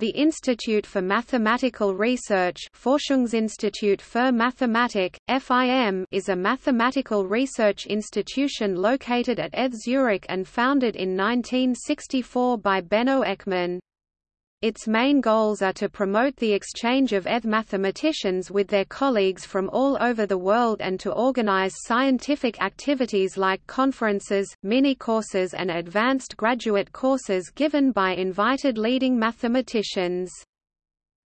The Institute for Mathematical Research Forschungsinstitut für Mathematik, FIM is a mathematical research institution located at ETH Zurich and founded in 1964 by Beno Eckmann. Its main goals are to promote the exchange of ETH mathematicians with their colleagues from all over the world and to organize scientific activities like conferences, mini-courses and advanced graduate courses given by invited leading mathematicians.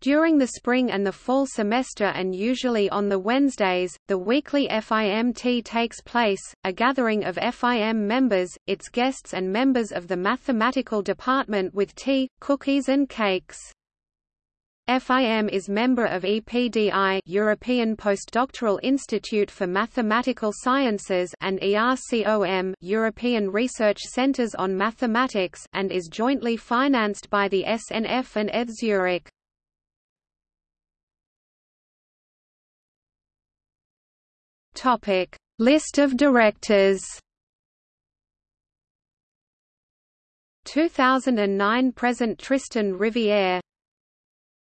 During the spring and the fall semester and usually on the Wednesdays, the weekly FIMT takes place, a gathering of FIM members, its guests and members of the mathematical department with tea, cookies and cakes. FIM is member of EPDI European Postdoctoral Institute for Mathematical Sciences and ERCOM European Research Centres on Mathematics and is jointly financed by the SNF and ETH Zurich. Topic: List of directors. 2009 present Tristan Riviere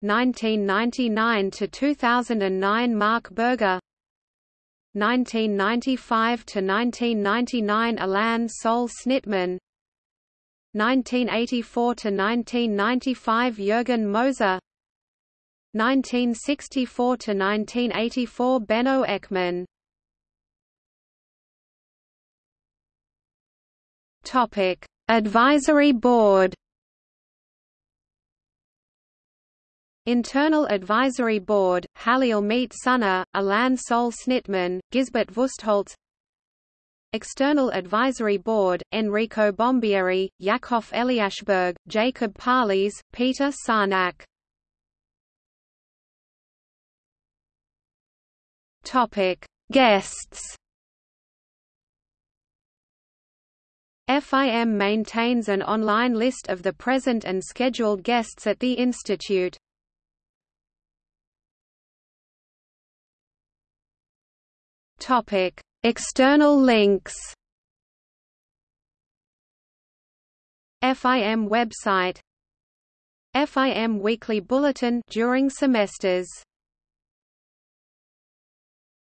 1999 to 2009 Marc Burger. 1995 to 1999 Alain Sol Sznitman 1984 to 1995 Jürgen Moser. 1964 to 1984 Beno Eckmann Topic: Advisory Board. Internal Advisory Board: Halil Mete Soner, Alain Sol Sznitman, Gisbert Wustholz. External Advisory Board: Enrico Bombieri, Yakov Eliashberg, Jacob Palis, Peter Sarnak. Topic: Guests. FIM maintains an online list of the present and scheduled guests at the institute. Topic: External links. FIM website FIM weekly bulletin during semesters